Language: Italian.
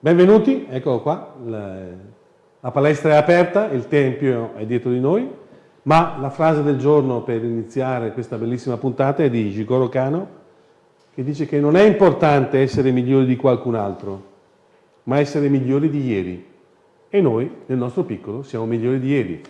Benvenuti, eccolo qua, la palestra è aperta, il tempio è dietro di noi, ma la frase del giorno per iniziare questa bellissima puntata è di Jigoro Kano, che dice che non è importante essere migliori di qualcun altro, ma essere migliori di ieri. E noi, nel nostro piccolo, siamo migliori di ieri.